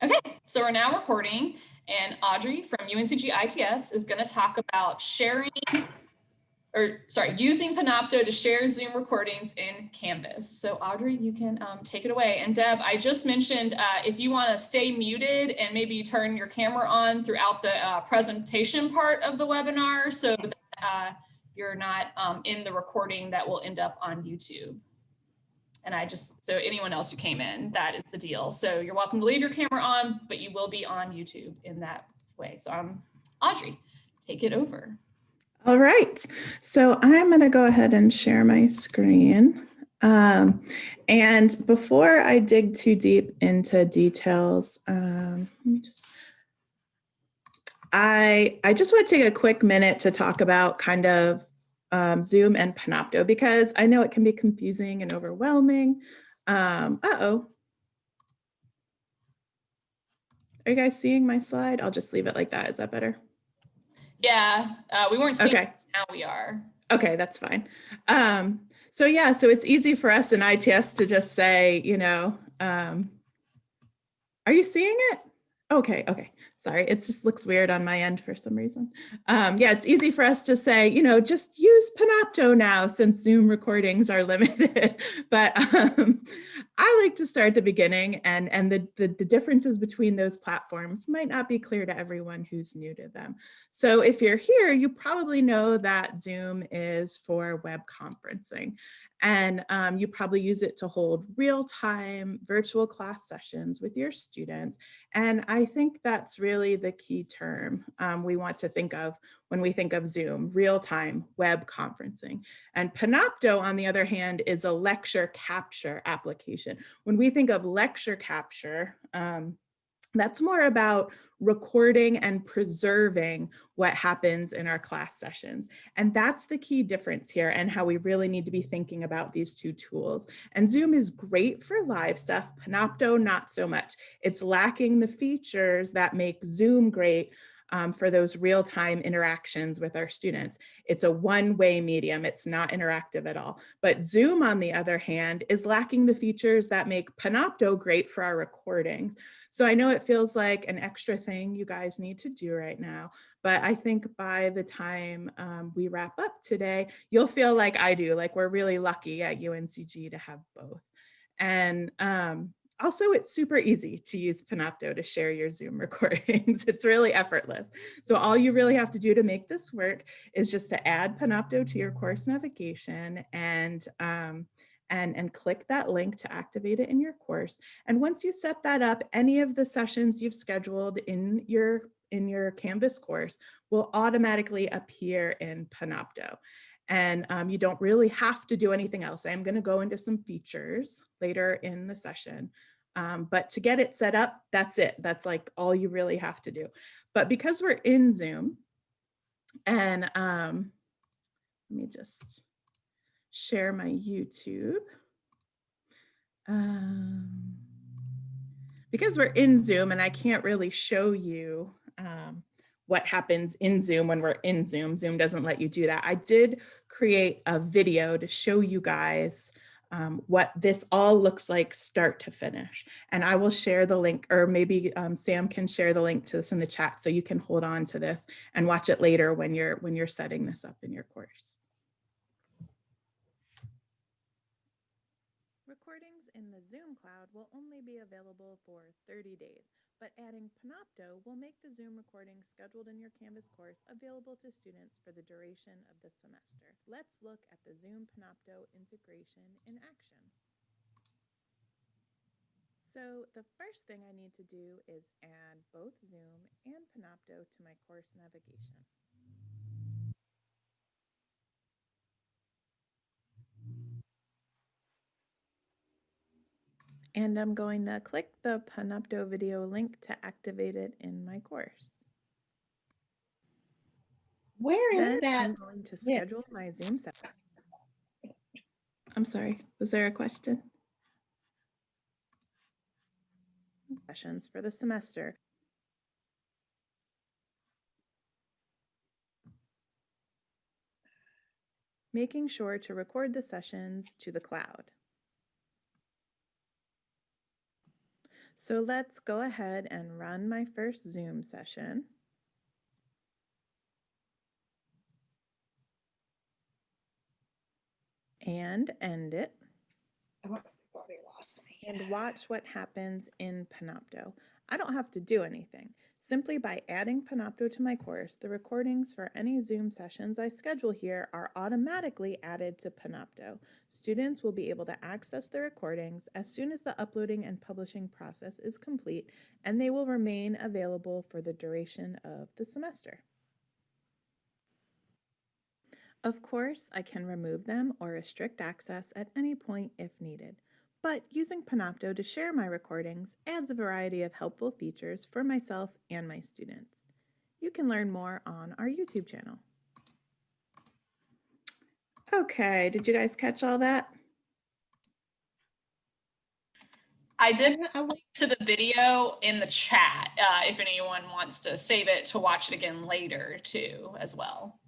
Okay, so we're now recording and Audrey from UNCG ITS is going to talk about sharing or sorry, using Panopto to share Zoom recordings in Canvas. So Audrey, you can um, take it away. And Deb, I just mentioned uh, if you want to stay muted and maybe turn your camera on throughout the uh, presentation part of the webinar so that uh, you're not um, in the recording that will end up on YouTube. And I just, so anyone else who came in, that is the deal. So you're welcome to leave your camera on, but you will be on YouTube in that way. So I'm um, Audrey, take it over. All right, so I'm going to go ahead and share my screen. Um, and before I dig too deep into details, um, let me just, I, I just want to take a quick minute to talk about kind of um, Zoom and Panopto because I know it can be confusing and overwhelming. Um, uh-oh. Are you guys seeing my slide? I'll just leave it like that. Is that better? Yeah, uh, we weren't seeing okay. now we are. Okay, that's fine. Um, so yeah, so it's easy for us in ITS to just say, you know, um, are you seeing it? Okay, okay. Sorry, it just looks weird on my end for some reason. Um, yeah, it's easy for us to say, you know, just use Panopto now since Zoom recordings are limited. but um, I like to start at the beginning and, and the, the, the differences between those platforms might not be clear to everyone who's new to them. So if you're here, you probably know that Zoom is for web conferencing. And um, you probably use it to hold real-time virtual class sessions with your students. And I think that's really the key term um, we want to think of when we think of Zoom, real-time web conferencing. And Panopto, on the other hand, is a lecture capture application. When we think of lecture capture, um, that's more about recording and preserving what happens in our class sessions. And that's the key difference here and how we really need to be thinking about these two tools. And Zoom is great for live stuff, Panopto not so much. It's lacking the features that make Zoom great um, for those real-time interactions with our students. It's a one-way medium, it's not interactive at all. But Zoom, on the other hand, is lacking the features that make Panopto great for our recordings. So I know it feels like an extra thing you guys need to do right now, but I think by the time um, we wrap up today, you'll feel like I do, like we're really lucky at UNCG to have both. And um, also, it's super easy to use Panopto to share your Zoom recordings. it's really effortless. So all you really have to do to make this work is just to add Panopto to your course navigation and um, and, and click that link to activate it in your course. And once you set that up, any of the sessions you've scheduled in your in your Canvas course will automatically appear in Panopto and um, you don't really have to do anything else. I'm going to go into some features later in the session, um, but to get it set up, that's it. That's like all you really have to do. But because we're in Zoom and um, let me just share my YouTube. Um, because we're in Zoom and I can't really show you um, what happens in Zoom when we're in Zoom. Zoom doesn't let you do that. I did create a video to show you guys um, what this all looks like start to finish. And I will share the link or maybe um, Sam can share the link to this in the chat so you can hold on to this and watch it later when you're when you're setting this up in your course. Recordings in the Zoom cloud will only be available for 30 days but adding Panopto will make the Zoom recording scheduled in your Canvas course available to students for the duration of the semester. Let's look at the Zoom Panopto integration in action. So the first thing I need to do is add both Zoom and Panopto to my course navigation. And I'm going to click the Panopto video link to activate it in my course. Where is then that? I'm going to schedule yes. my Zoom session. I'm sorry, was there a question? Sessions for the semester. Making sure to record the sessions to the cloud. So let's go ahead and run my first Zoom session. And end it I've already lost me. and watch what happens in Panopto. I don't have to do anything. Simply by adding Panopto to my course, the recordings for any Zoom sessions I schedule here are automatically added to Panopto. Students will be able to access the recordings as soon as the uploading and publishing process is complete, and they will remain available for the duration of the semester. Of course, I can remove them or restrict access at any point if needed but using Panopto to share my recordings adds a variety of helpful features for myself and my students. You can learn more on our YouTube channel. Okay, did you guys catch all that? I did I link to the video in the chat uh, if anyone wants to save it to watch it again later too as well.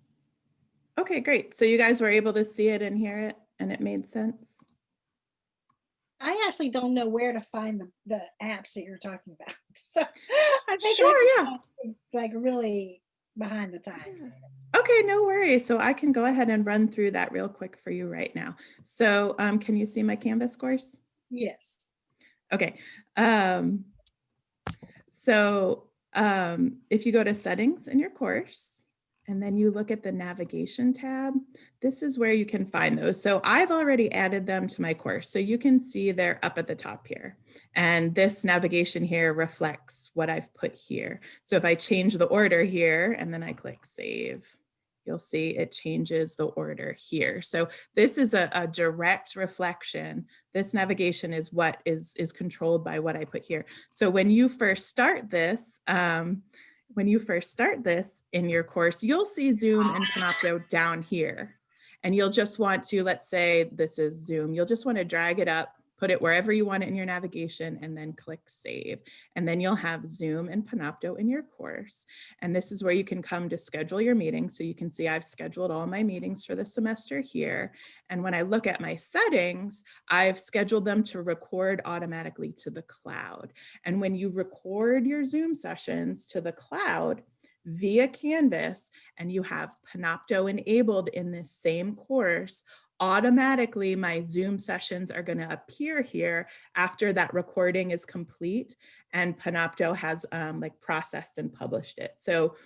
Okay, great. So you guys were able to see it and hear it and it made sense? I actually don't know where to find the, the apps that you're talking about. So I think Sure, yeah. like really behind the time. Okay, no worries. So I can go ahead and run through that real quick for you right now. So um, can you see my Canvas course? Yes. Okay. Um, so um, if you go to settings in your course and then you look at the navigation tab, this is where you can find those. So I've already added them to my course. So you can see they're up at the top here. And this navigation here reflects what I've put here. So if I change the order here and then I click save, you'll see it changes the order here. So this is a, a, direct reflection. This navigation is what is, is controlled by what I put here. So when you first start this, um, when you first start this in your course, you'll see Zoom and ah. Panopto down here. And you'll just want to, let's say this is Zoom, you'll just want to drag it up put it wherever you want it in your navigation and then click save. And then you'll have Zoom and Panopto in your course. And this is where you can come to schedule your meetings. So you can see I've scheduled all my meetings for the semester here. And when I look at my settings, I've scheduled them to record automatically to the cloud. And when you record your Zoom sessions to the cloud, via Canvas and you have Panopto enabled in this same course, automatically my Zoom sessions are going to appear here after that recording is complete and Panopto has um, like processed and published it. So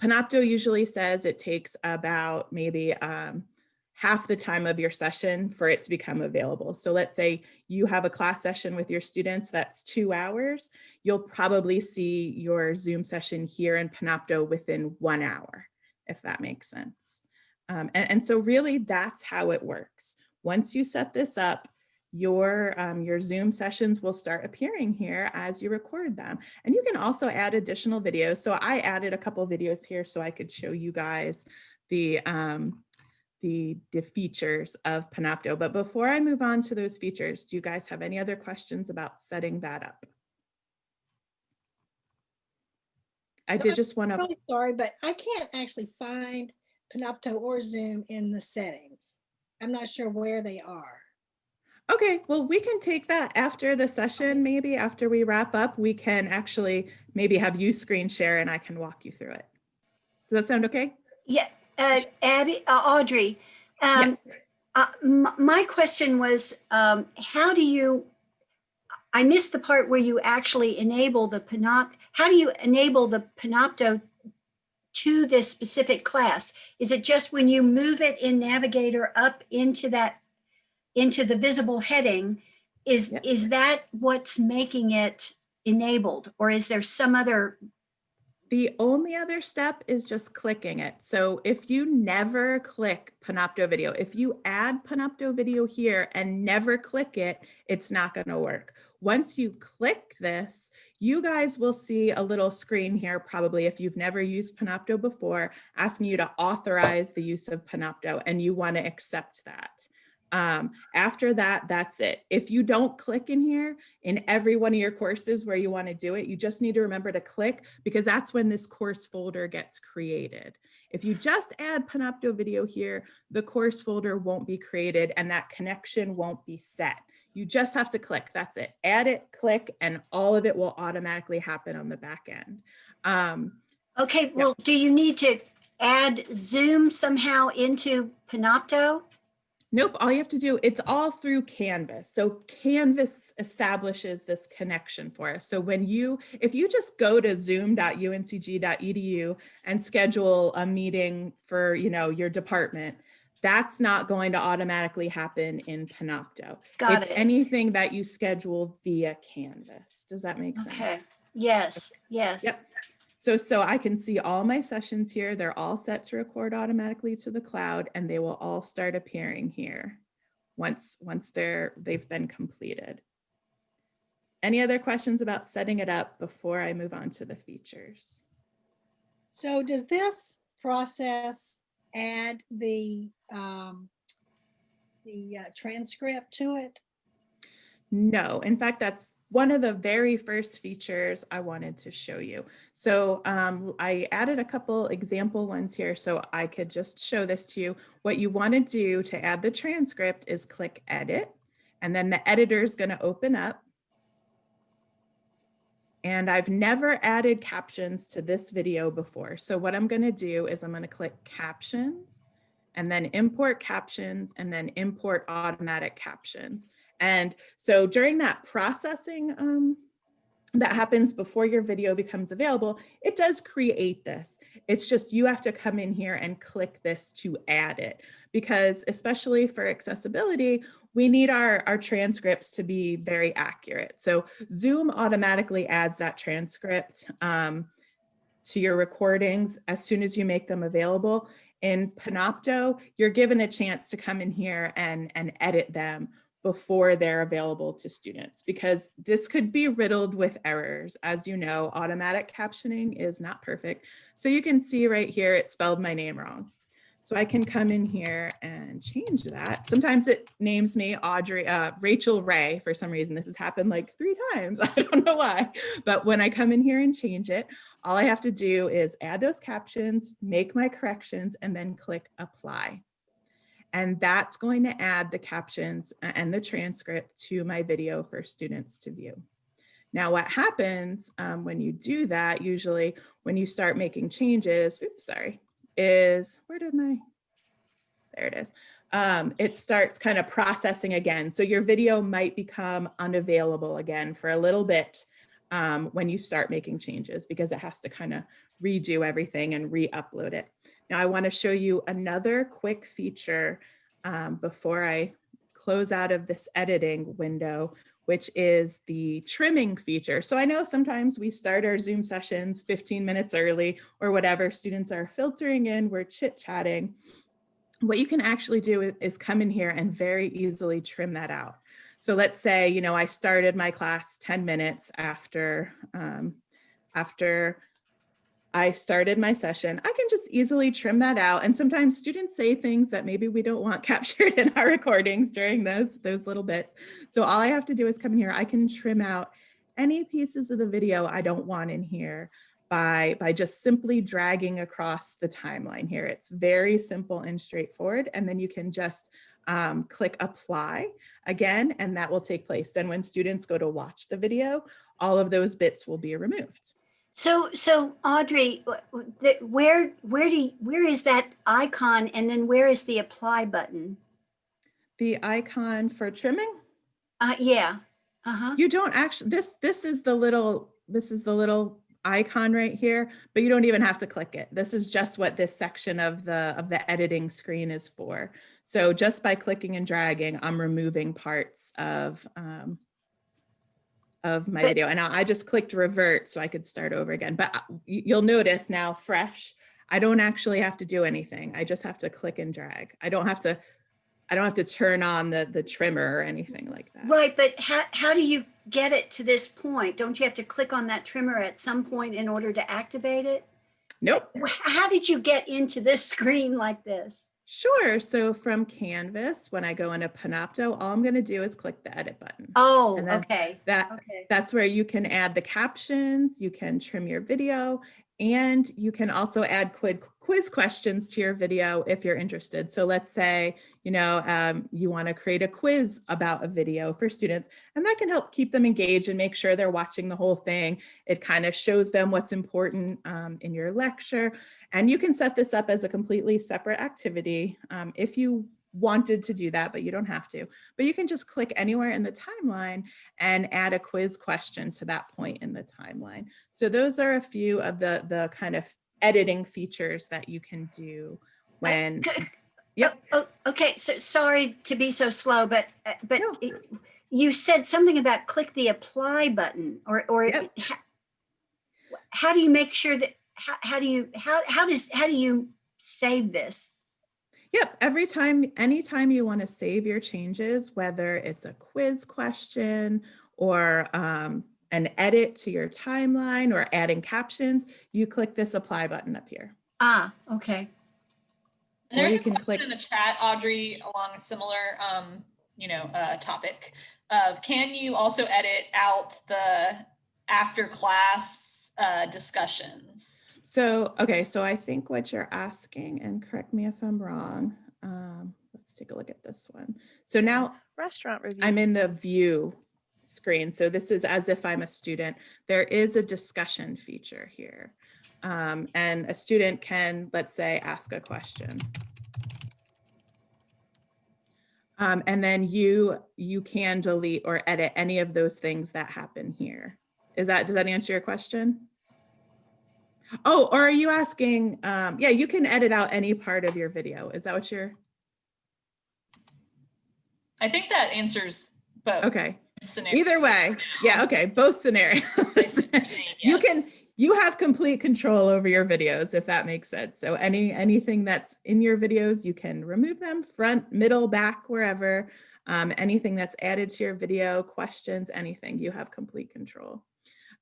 Panopto usually says it takes about maybe um, half the time of your session for it to become available. So let's say you have a class session with your students, that's two hours. You'll probably see your Zoom session here in Panopto within one hour, if that makes sense. Um, and, and, so really that's how it works. Once you set this up, your, um, your Zoom sessions will start appearing here as you record them. And you can also add additional videos. So I added a couple videos here so I could show you guys the, um, the, the features of Panopto. But before I move on to those features, do you guys have any other questions about setting that up? I did just want to. Really sorry, but I can't actually find Panopto or Zoom in the settings. I'm not sure where they are. Okay, well, we can take that after the session, maybe after we wrap up, we can actually maybe have you screen share and I can walk you through it. Does that sound okay? Yeah, uh, Abby, uh, Audrey, um, yeah. uh, my question was, um, how do you, I missed the part where you actually enable the Panopto, how do you enable the Panopto to this specific class? Is it just when you move it in Navigator up into that, into the visible heading, is, yep. is that what's making it enabled or is there some other the only other step is just clicking it. So if you never click Panopto video, if you add Panopto video here and never click it, it's not going to work. Once you click this, you guys will see a little screen here, probably if you've never used Panopto before, asking you to authorize the use of Panopto and you want to accept that. Um, after that, that's it. If you don't click in here in every one of your courses where you want to do it, you just need to remember to click because that's when this course folder gets created. If you just add Panopto video here, the course folder won't be created and that connection won't be set. You just have to click, that's it. Add it, click, and all of it will automatically happen on the back end. Um, Okay, well, do you need to add Zoom somehow into Panopto? Nope, all you have to do, it's all through Canvas. So Canvas establishes this connection for us. So when you, if you just go to zoom.uncg.edu and schedule a meeting for, you know, your department, that's not going to automatically happen in Panopto. Got It's it. anything that you schedule via Canvas. Does that make sense? Okay, yes, yes. Yep. So, so I can see all my sessions here. They're all set to record automatically to the cloud and they will all start appearing here once, once they're, they've been completed. Any other questions about setting it up before I move on to the features? So does this process add the, um, the uh, transcript to it? No, in fact, that's one of the very first features I wanted to show you. So um, I added a couple example ones here so I could just show this to you. What you want to do to add the transcript is click edit, and then the editor is going to open up. And I've never added captions to this video before. So what I'm going to do is I'm going to click captions and then import captions and then import automatic captions. And so during that processing um, that happens before your video becomes available, it does create this. It's just you have to come in here and click this to add it because especially for accessibility, we need our, our transcripts to be very accurate. So Zoom automatically adds that transcript um, to your recordings as soon as you make them available. In Panopto, you're given a chance to come in here and, and edit them before they're available to students because this could be riddled with errors. As you know, automatic captioning is not perfect. So you can see right here, it spelled my name wrong. So I can come in here and change that. Sometimes it names me Audrey, uh, Rachael Ray for some reason. This has happened like three times. I don't know why, but when I come in here and change it, all I have to do is add those captions, make my corrections, and then click apply. And that's going to add the captions and the transcript to my video for students to view. Now what happens um, when you do that, usually when you start making changes, oops, sorry, is, where did my, there it is. Um, it starts kind of processing again. So your video might become unavailable again for a little bit um, when you start making changes because it has to kind of redo everything and re-upload it. Now I want to show you another quick feature um, before I close out of this editing window, which is the trimming feature. So I know sometimes we start our Zoom sessions 15 minutes early or whatever, students are filtering in, we're chit chatting. What you can actually do is come in here and very easily trim that out. So let's say, you know, I started my class 10 minutes after, um, after I started my session, I can just easily trim that out. And sometimes students say things that maybe we don't want captured in our recordings during those, those little bits. So all I have to do is come in here. I can trim out any pieces of the video I don't want in here by, by just simply dragging across the timeline here. It's very simple and straightforward. And then you can just um, click apply again, and that will take place. Then when students go to watch the video, all of those bits will be removed. So, so Audrey, wh- wh- the- where, where do, you- where is that icon and then where is the apply button? The icon for trimming, Uh, yeah, uh-huh. you don't actually, this, this is the little, this is the little icon right here, but you don't even have to click it. This is just what this section of the, of the editing screen is for. So just by clicking and dragging, I'm removing parts of, um, of my video. And I I just clicked revert so I could start over again. But uh, you'll notice now fresh, I don't actually have to do anything. I just have to click and drag. I don't have to, I don't have to turn on the, the trimmer or anything like that. Right, but how, how do you get it to this point? Don't you have to click on that trimmer at some point in order to activate it? Nope. How did you get into this screen like this? Sure. So from Canvas, when I go into Panopto, all I'm going to do is click the edit button. Oh, okay, That okay. that's where you can add the captions, you can trim your video, And you can also add quid, quiz questions to your video if you're interested. So let's say, you know, um, you want to create a quiz about a video for students, and that can help keep them engaged and make sure they're watching the whole thing. It kind of shows them what's important um, in your lecture. And you can set this up as a completely separate activity um, if you wanted to do that, but you don't have to. But you can just click anywhere in the timeline and add a quiz question to that point in the timeline. So those are a few of the, the kind of editing features that you can do when, C- Yep. Oh, oh, okay, so sorry to be so slow, but, uh, but No. it- you said something about click the apply button or, or Yep. how do you make sure that, how, how do you, how, how does, how do you save this? Yep, every time, anytime you want to save your changes, whether it's a quiz question or um, an edit to your timeline or adding captions, you click this apply button up here. Ah, okay. And there's you a can question click- in the chat, Audrey, along a similar, um, you know, uh, topic of can you also edit out the after class uh, discussions? So, okay, so I think what you're asking, and correct me if I'm wrong, um, let's take a look at this one. So now Restaurant review. I'm in the view screen. So this is as if I'm a student. There is a discussion feature here. Um, and a student can, let's say, ask a question. Um, and then you you can delete or edit any of those things that happen here. Is that, does that answer your question? Oh, or are you asking, um, yeah, you can edit out any part of your video. Is that what you're, I think that answers both. okay. scenarios Either way, yeah, okay, both scenarios. You can, you have complete control over your videos, if that makes sense. So any, anything that's in your videos, you can remove them front, middle, back, wherever. Um, anything that's added to your video, questions, anything, you have complete control.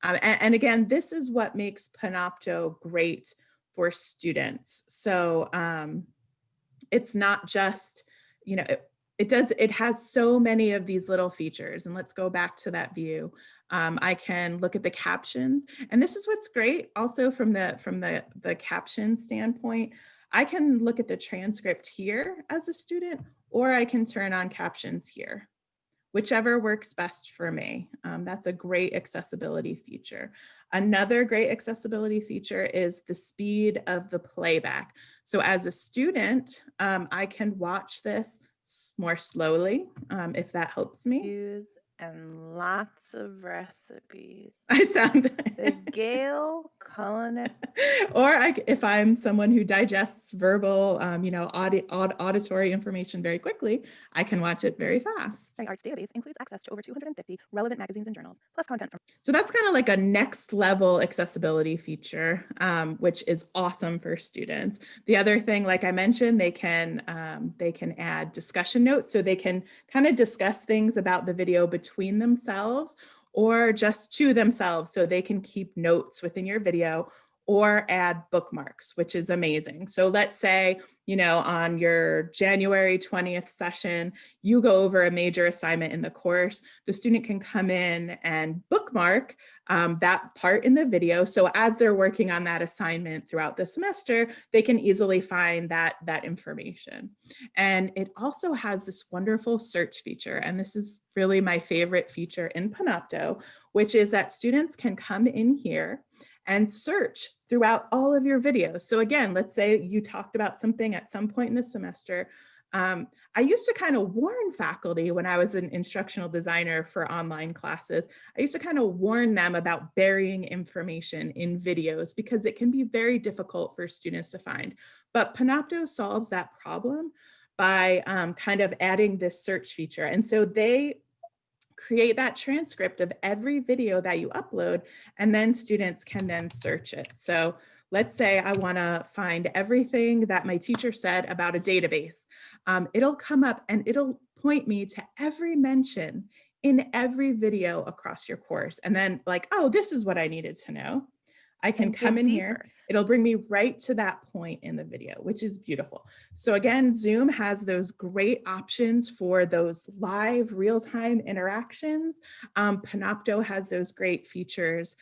Um, and, and again, this is what makes Panopto great for students. So um, it's not just, you know, it, it does, it has so many of these little features. And let's go back to that view. Um, I can look at the captions. And this is what's great also from the, from the, the caption standpoint. I can look at the transcript here as a student, or I can turn on captions here, whichever works best for me. Um, that's a great accessibility feature. Another great accessibility feature is the speed of the playback. So as a student, um, I can watch this more slowly, um, if that helps me. Reviews and lots of recipes. I sound. The Gale Culinary. or I, if I'm someone who digests verbal, um, you know, audi- aud- auditory information very quickly, I can watch it very fast. Arts database includes access to over 250 relevant magazines and journals, plus content from So that's kind of like a next level accessibility feature, um, which is awesome for students. The other thing, like I mentioned, they can um, they can add discussion notes, so they can kind of discuss things about the video between themselves or just to themselves, so they can keep notes within your video or add bookmarks, which is amazing. So let's say, you know, on your January 20th session, you go over a major assignment in the course, the student can come in and bookmark um, that part in the video. So as they're working on that assignment throughout the semester, they can easily find that, that information. And it also has this wonderful search feature. And this is really my favorite feature in Panopto, which is that students can come in here and search throughout all of your videos. So again, let's say you talked about something at some point in the semester. Um, I used to kind of warn faculty when I was an instructional designer for online classes. I used to kind of warn them about burying information in videos because it can be very difficult for students to find. But Panopto solves that problem by um, kind of adding this search feature. And so they create that transcript of every video that you upload, and then students can then search it. So let's say I want to find everything that my teacher said about a database. Um, it'll come up and it'll point me to every mention in every video across your course. And then like, oh, this is what I needed to know. I can and come in here. It'll bring me right to that point in the video, which is beautiful. So again, Zoom has those great options for those live real-time interactions. Um, Panopto has those great features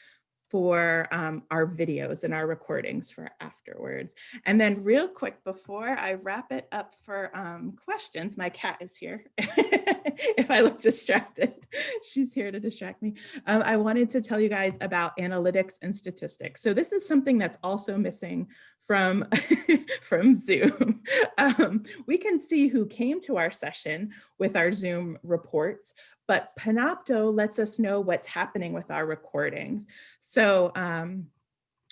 for um, our videos and our recordings for afterwards. And then real quick, before I wrap it up for um, questions, my cat is here. if I look distracted, she's here to distract me. Um, I wanted to tell you guys about analytics and statistics. So this is something that's also missing from, from Zoom. Um, we can see who came to our session with our Zoom reports, but Panopto lets us know what's happening with our recordings. So um,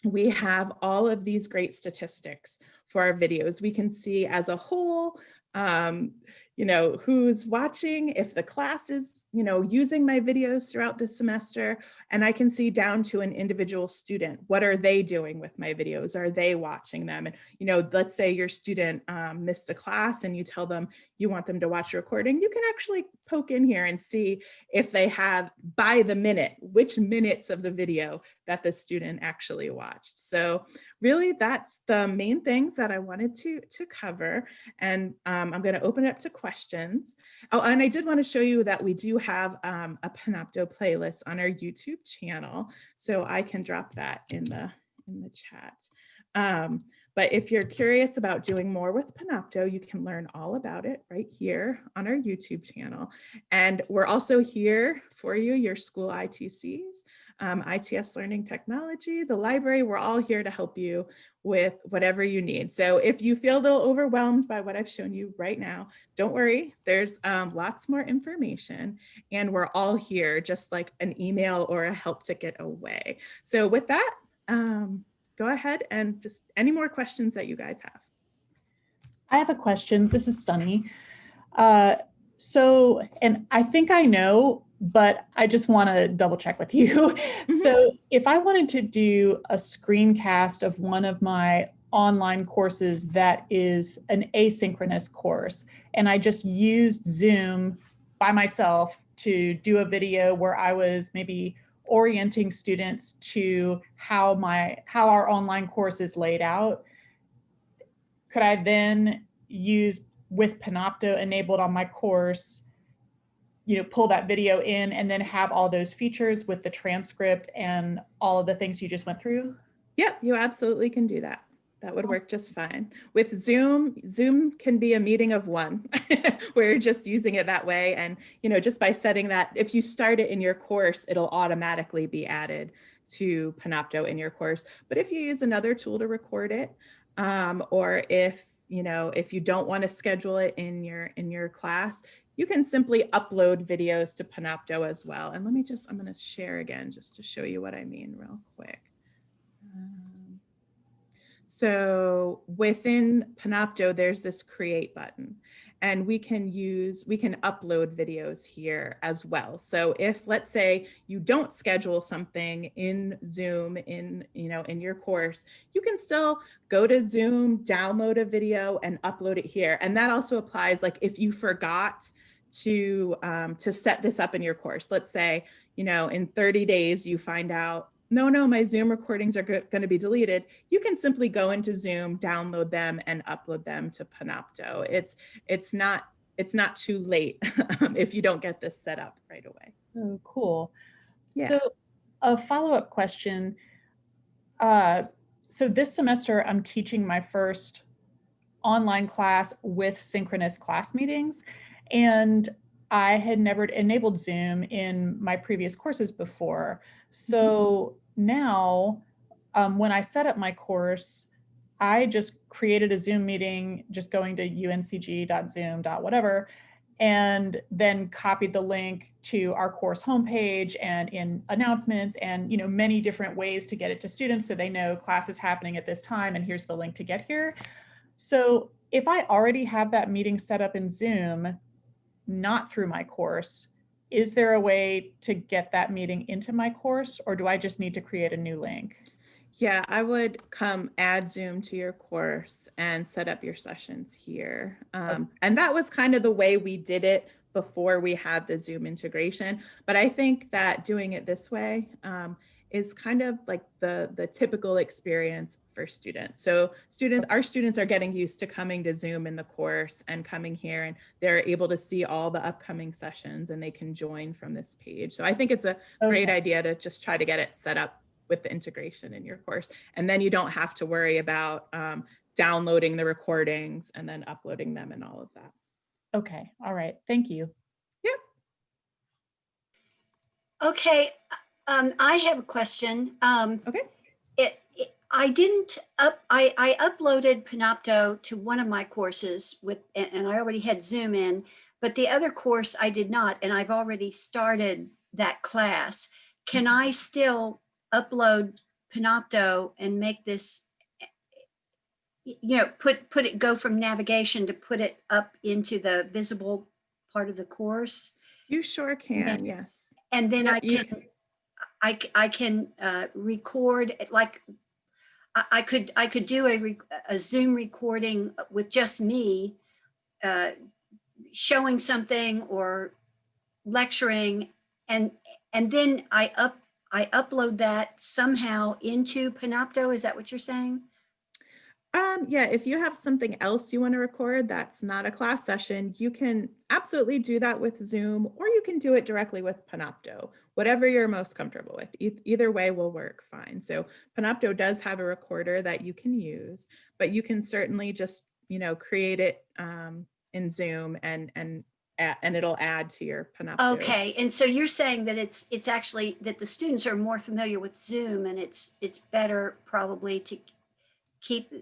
we have all of these great statistics for our videos. We can see as a whole, um, you know, who's watching, if the class is, you know, using my videos throughout the semester, and I can see down to an individual student. What are they doing with my videos? Are they watching them? And, you know, let's say your student um, missed a class and you tell them you want them to watch a recording, you can actually poke in here and see if they have by the minute, which minutes of the video that the student actually watched. So really that's the main things that I wanted to, to cover. And um, I'm gonna open it up to questions. Oh, and I did wanna show you that we do have um, a Panopto playlist on our YouTube channel. So I can drop that in the, in the chat. Um, but if you're curious about doing more with Panopto, you can learn all about it right here on our YouTube channel. And we're also here for you, your school ITCs, um, ITS Learning Technology, the library, we're all here to help you with whatever you need. So if you feel a little overwhelmed by what I've shown you right now, don't worry, there's um, lots more information and we're all here just like an email or a help ticket away. So with that, um, go ahead and just any more questions that you guys have. I have a question. This is Sunny. Uh, so, and I think I know, but I just want to double check with you. so if I wanted to do a screencast of one of my online courses that is an asynchronous course, and I just used Zoom by myself to do a video where I was maybe orienting students to how my how our online course is laid out could i then use with panopto enabled on my course you know pull that video in and then have all those features with the transcript and all of the things you just went through Yep, you absolutely can do that. That would work just fine. With Zoom, Zoom can be a meeting of one. We're just using it that way. And, you know, just by setting that, if you start it in your course, it'll automatically be added to Panopto in your course. But if you use another tool to record it, um, or if, you know, if you don't want to schedule it in your in your class, you can simply upload videos to Panopto as well. And let me just, I'm going to share again just to show you what I mean real quick. So within Panopto, there's this create button and we can use, we can upload videos here as well. So if let's say you don't schedule something in Zoom in, you know, in your course, you can still go to Zoom, download a video and upload it here. And that also applies like if you forgot to, um, to set this up in your course, let's say, you know, in 30 days, you find out no, no, my Zoom recordings are going to be deleted, you can simply go into Zoom, download them and upload them to Panopto. It's, it's not, it's not too late if you don't get this set up right away. oh cool Yeah. so a follow-up question uh, so this semester i'm teaching my first online class with synchronous class meetings and I had never enabled Zoom in my previous courses before. So now um, when I set up my course, I just created a Zoom meeting, just going to uncg.zoom.whatever, and then copied the link to our course homepage and in announcements and you know many different ways to get it to students so they know class is happening at this time and here's the link to get here. So if I already have that meeting set up in Zoom, not through my course, is there a way to get that meeting into my course or do I just need to create a new link? Yeah, I would come add Zoom to your course and set up your sessions here. Um, and that was kind of the way we did it before we had the Zoom integration. But I think that doing it this way um, is kind of like the, the typical experience for students. So students, our students are getting used to coming to Zoom in the course and coming here and they're able to see all the upcoming sessions and they can join from this page. So I think it's a great idea to just try to get it set up with the integration in your course. And then you don't have to worry about um, downloading the recordings and then uploading them and all of that. Okay, all right, thank you. Yep. Okay, um, I have a question. Um, Okay. It, it- I didn't up, I, I uploaded Panopto to one of my courses with, and, and I already had Zoom in, but the other course I did not, and I've already started that class. Can I still upload Panopto and make this, you know, put, put it, go from navigation to put it up into the visible part of the course? You sure can, yes. And then I can, I, I can uh, record, like, I, I could, I could do a, a Zoom recording with just me uh, showing something or lecturing and, and then I up, I upload that somehow into Panopto. Is that what you're saying? Um, yeah, if you have something else you want to record that's not a class session, you can absolutely do that with Zoom, or you can do it directly with Panopto, whatever you're most comfortable with. E- either way will work fine. So Panopto does have a recorder that you can use, but you can certainly just, you know, create it um, in Zoom and and and it'll add to your Panopto. Okay, and so you're saying that it's, it's actually, that the students are more familiar with Zoom and it's, it's better probably to keep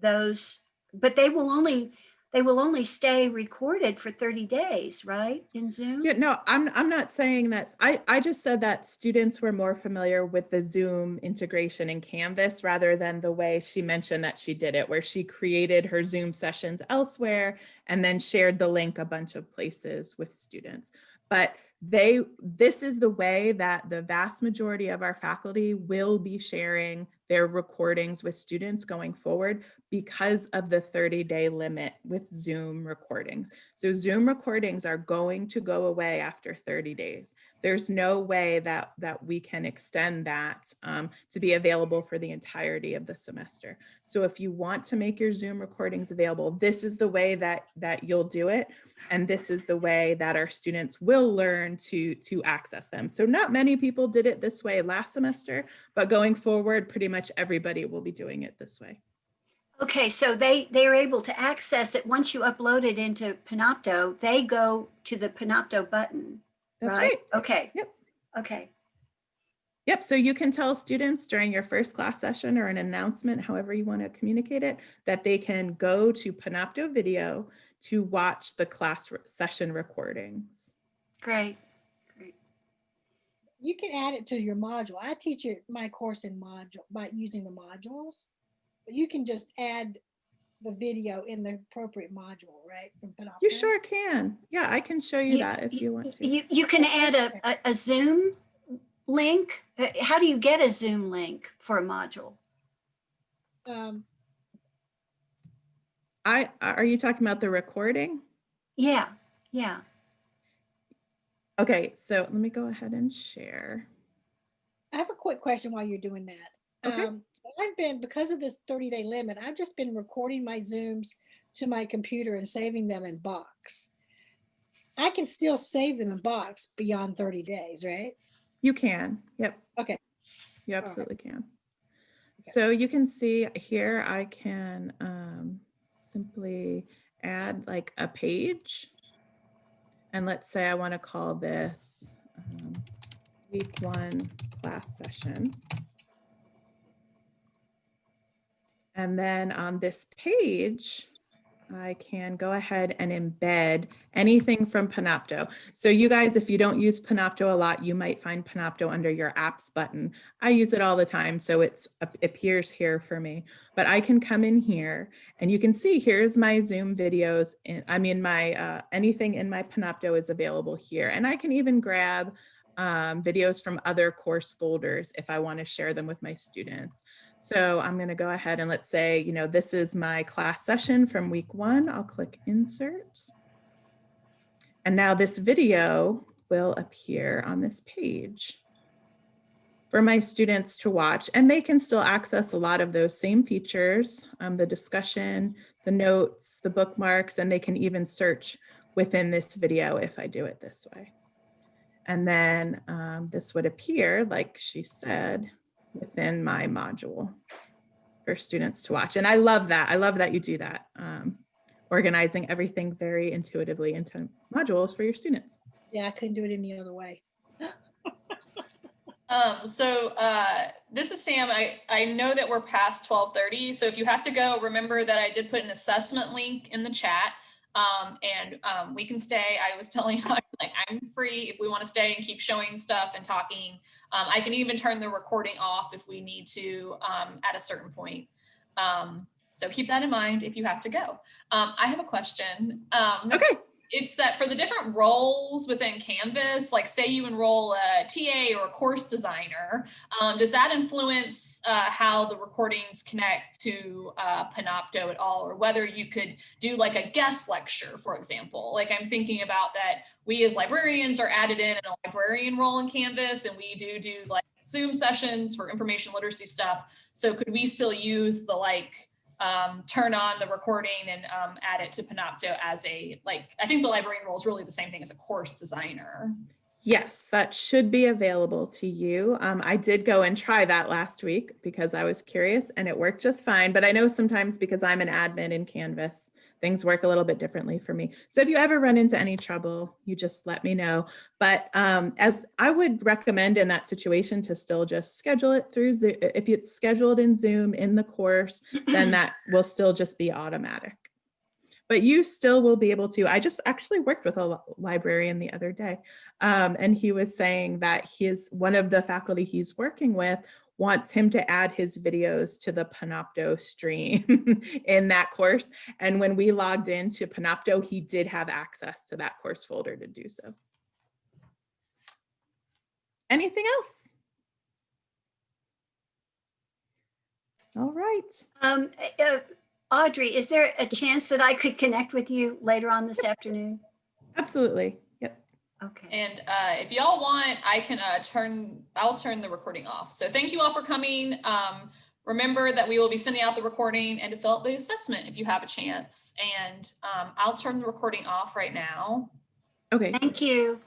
those, but they will only, they will only stay recorded for 30 days, right, in Zoom? Yeah, no, I'm, I'm not saying that. I, I just said that students were more familiar with the Zoom integration in Canvas rather than the way she mentioned that she did it, where she created her Zoom sessions elsewhere and then shared the link a bunch of places with students. But they, this is the way that the vast majority of our faculty will be sharing their recordings with students going forward because of the 30 day limit with Zoom recordings. So Zoom recordings are going to go away after 30 days. There's no way that, that we can extend that um, to be available for the entirety of the semester. So if you want to make your Zoom recordings available, this is the way that, that you'll do it. And this is the way that our students will learn to, to access them. So not many people did it this way last semester, but going forward, pretty much everybody will be doing it this way. Okay, so they, they're able to access it, once you upload it into Panopto, they go to the Panopto button, That's right? right. Okay. Yep. Okay, Yep, so you can tell students during your first class session or an announcement, however you want to communicate it, that they can go to Panopto Video to watch the class re- session recordings. great, great. You can add it to your module. I teach it, my course in module by using the modules. But you can just add the video in the appropriate module, right? from You sure can. Yeah, I can show you You- that if you want to. You, you can add a, a, a Zoom link. Uh, How do you get a Zoom link for a module? Um, I, are you talking about the recording? Yeah, yeah. Okay, so let me go ahead and share. I have a quick question while you're doing that. Okay. Um, so I've been, because of this 30 day limit, I've just been recording my Zooms to my computer and saving them in Box. I can still save them in Box beyond 30 days, right? You can, yep. Okay. You right. absolutely can. Okay. So you can see here, I can um, simply add like a page. And let's say I want to call this um, week one class session. And then on this page, I can go ahead and embed anything from Panopto. So you guys, if you don't use Panopto a lot, you might find Panopto under your apps button. I use it all the time, so it appears here for me. But I can come in here and you can see here's my Zoom videos. And I mean, my uh, anything in my Panopto is available here. And I can even grab um, videos from other course folders if I want to share them with my students. So I'm going to go ahead and let's say, you know, this is my class session from week one. I'll click insert. And now this video will appear on this page for my students to watch and they can still access a lot of those same features, um, the discussion, the notes, the bookmarks, and they can even search within this video if I do it this way. And then um, this would appear, like she said, within my module for students to watch. And I love that. I love that you do that. Um, organizing everything very intuitively into modules for your students. Yeah, I couldn't do it any other way. Um, so, uh, this is Sam. I, I know that we're past twelve thirty, so if you have to go, remember that I did put an assessment link in the chat. Um, and, um, we can stay. I was telling like, I'm free if we want to stay and keep showing stuff and talking. Um, I can even turn the recording off if we need to, um, at a certain point. Um, so keep that in mind if you have to go. Um, I have a question. Um, Okay. It's that for the different roles within Canvas, like say you enroll a TA or a course designer, um, does that influence uh, how the recordings connect to uh, Panopto at all? Or whether you could do like a guest lecture, for example? Like I'm thinking about that we as librarians are added in in a librarian role in Canvas and we do do like Zoom sessions for information literacy stuff. So could we still use the like um, turn on the recording and um, add it to Panopto as a, like, I think the librarian role is really the same thing as a course designer. Yes, that should be available to you. Um, I did go and try that last week because I was curious and it worked just fine. But I know sometimes because I'm an admin in Canvas, things work a little bit differently for me. So if you ever run into any trouble, you just let me know. But um, as I would recommend in that situation to still just schedule it through Zoom. If it's scheduled in Zoom in the course, then that will still just be automatic. But you still will be able to, I just actually worked with a librarian the other day. Um, and he was saying that his, one of the faculty he's working with wants him to add his videos to the Panopto stream in that course. And when we logged into Panopto, he did have access to that course folder to do so. Anything else? All right. Um, uh, Audrey, is there a chance that I could connect with you later on this afternoon? Absolutely. Yep. Okay. And uh, if y'all want, I can uh, turn, I'll turn the recording off. So thank you all for coming. Um, remember that we will be sending out the recording and to fill out the assessment if you have a chance. And um, I'll turn the recording off right now. Okay. Thank you.